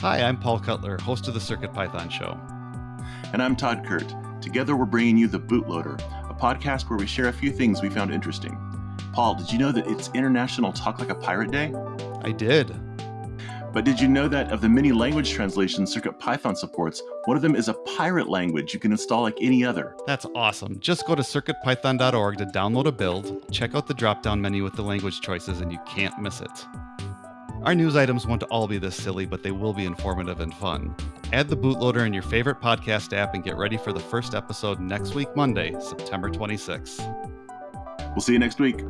Hi, I'm Paul Cutler, host of the CircuitPython Show. And I'm Tod Kurt. Together, we're bringing you The Bootloader, a podcast where we share a few things we found interesting. Paul, did you know that it's International Talk Like a Pirate Day? I did. But did you know that of the many language translations CircuitPython supports, one of them is a pirate language you can install like any other? That's awesome. Just go to circuitpython.org to download a build, check out the drop down menu with the language choices, and you can't miss it. Our news items won't all be this silly, but they will be informative and fun. Add the bootloader in your favorite podcast app and get ready for the first episode next week, Monday, September 26th. We'll see you next week.